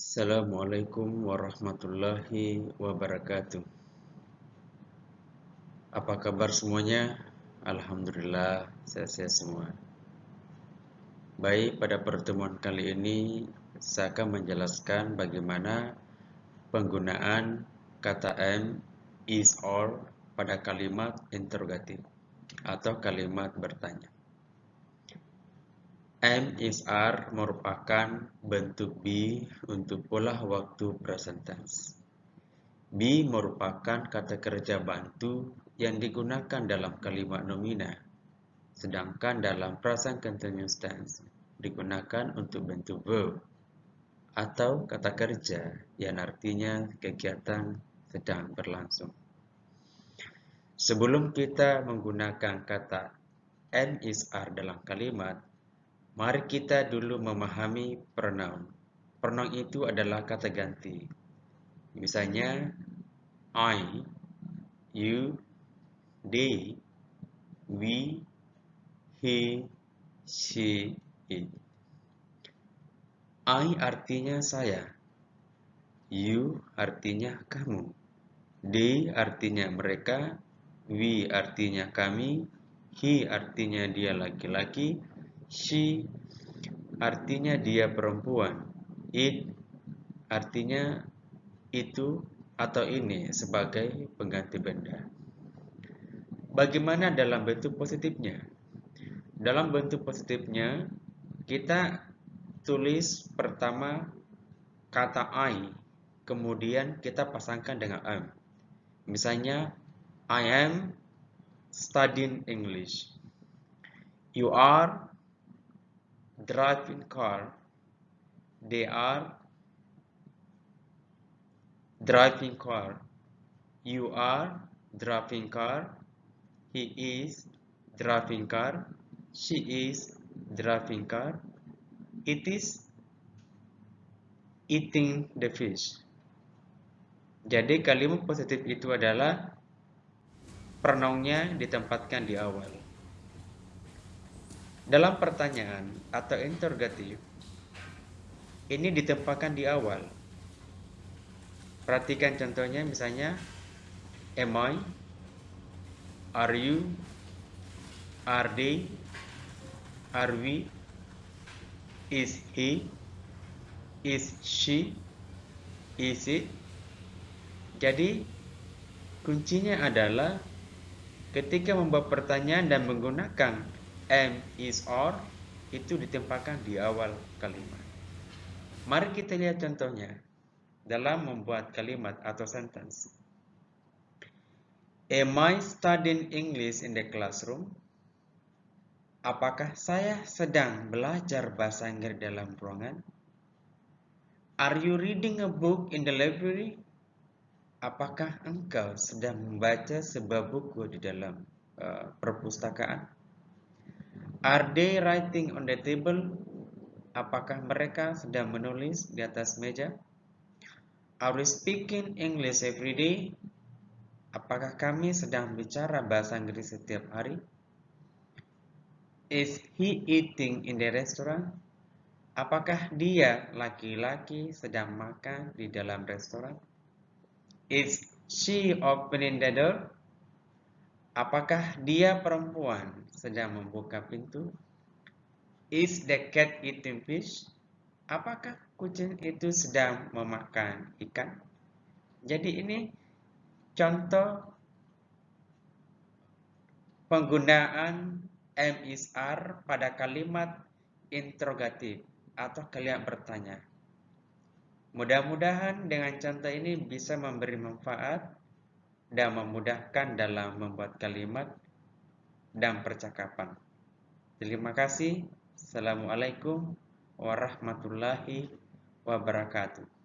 Assalamualaikum warahmatullahi wabarakatuh. Apa kabar semuanya? Alhamdulillah, sehat-sehat semua. Baik, pada pertemuan kali ini saya akan menjelaskan bagaimana penggunaan kata am, is, or pada kalimat interrogatif atau kalimat bertanya. M is R merupakan bentuk be untuk pola waktu present tense. Be merupakan kata kerja bantu yang digunakan dalam kalimat nomina, sedangkan dalam present continuous tense digunakan untuk bentuk verb atau kata kerja yang artinya kegiatan sedang berlangsung. Sebelum kita menggunakan kata N is R dalam kalimat, Mari kita dulu memahami pronoun. Pronoun itu adalah kata ganti. Misalnya, I, you, they, we, he, she, it. I artinya saya. You artinya kamu. They artinya mereka. We artinya kami. He artinya dia laki-laki She artinya dia perempuan. It artinya itu atau ini sebagai pengganti benda. Bagaimana dalam bentuk positifnya? Dalam bentuk positifnya, kita tulis pertama kata I, kemudian kita pasangkan dengan am. Misalnya, I am studying English. You are driving car. They are driving car. You are driving car. He is driving car. She is driving car. It is eating the fish. Jadi kalimat positif itu adalah pronounnya ditempatkan di awal. Dalam pertanyaan atau interrogatif, ini ditempatkan di awal. Perhatikan contohnya misalnya, am I, are you, are they, are we, is he, is she, is it. Jadi, kuncinya adalah ketika membuat pertanyaan dan menggunakan am, is, or itu ditempatkan di awal kalimat. Mari kita lihat contohnya dalam membuat kalimat atau sentence. Am I studying English in the classroom? Apakah saya sedang belajar bahasa Inggris dalam ruangan? Are you reading a book in the library? Apakah engkau sedang membaca sebuah buku di dalam uh, perpustakaan? Are they writing on the table? Apakah mereka sedang menulis di atas meja? Are we speaking English every day? Apakah kami sedang bicara bahasa Inggris setiap hari? Is he eating in the restaurant? Apakah dia laki-laki sedang makan di dalam restoran? Is she opening the door? Apakah dia perempuan sedang membuka pintu? Is the cat eating fish? Apakah kucing itu sedang memakan ikan? Jadi ini contoh penggunaan M is pada kalimat interrogatif atau kalimat bertanya. Mudah-mudahan dengan contoh ini bisa memberi manfaat dan memudahkan dalam membuat kalimat dan percakapan. Terima kasih. Assalamualaikum warahmatullahi wabarakatuh.